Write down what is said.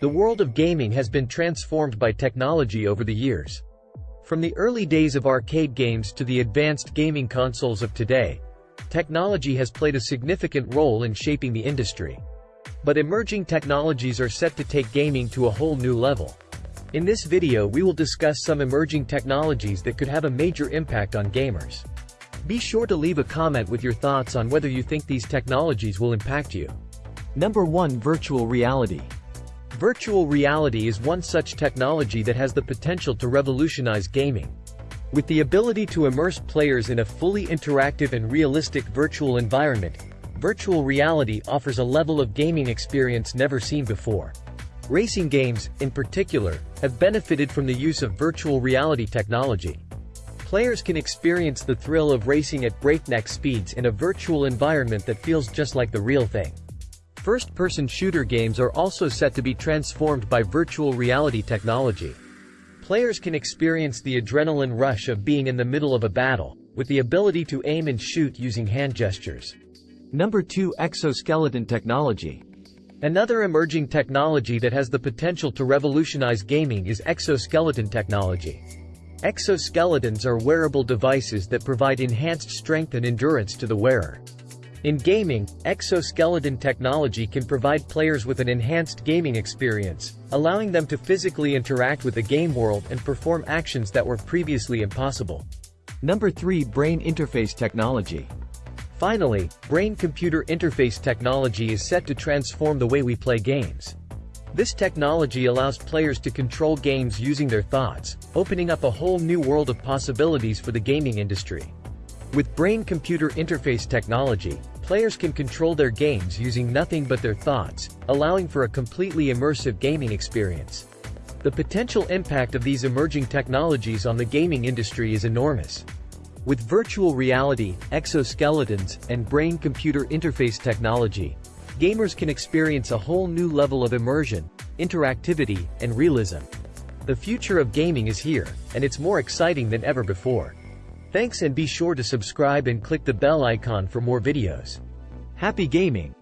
The world of gaming has been transformed by technology over the years. From the early days of arcade games to the advanced gaming consoles of today, technology has played a significant role in shaping the industry. But emerging technologies are set to take gaming to a whole new level. In this video we will discuss some emerging technologies that could have a major impact on gamers. Be sure to leave a comment with your thoughts on whether you think these technologies will impact you. Number 1 Virtual Reality Virtual reality is one such technology that has the potential to revolutionize gaming. With the ability to immerse players in a fully interactive and realistic virtual environment, virtual reality offers a level of gaming experience never seen before. Racing games, in particular, have benefited from the use of virtual reality technology. Players can experience the thrill of racing at breakneck speeds in a virtual environment that feels just like the real thing. First-person shooter games are also set to be transformed by virtual reality technology. Players can experience the adrenaline rush of being in the middle of a battle, with the ability to aim and shoot using hand gestures. Number 2 Exoskeleton Technology Another emerging technology that has the potential to revolutionize gaming is exoskeleton technology. Exoskeletons are wearable devices that provide enhanced strength and endurance to the wearer. In gaming, exoskeleton technology can provide players with an enhanced gaming experience, allowing them to physically interact with the game world and perform actions that were previously impossible. Number 3 Brain Interface Technology Finally, brain-computer interface technology is set to transform the way we play games. This technology allows players to control games using their thoughts, opening up a whole new world of possibilities for the gaming industry. With brain-computer interface technology, players can control their games using nothing but their thoughts, allowing for a completely immersive gaming experience. The potential impact of these emerging technologies on the gaming industry is enormous. With virtual reality, exoskeletons, and brain-computer interface technology, gamers can experience a whole new level of immersion, interactivity, and realism. The future of gaming is here, and it's more exciting than ever before. Thanks and be sure to subscribe and click the bell icon for more videos. Happy gaming!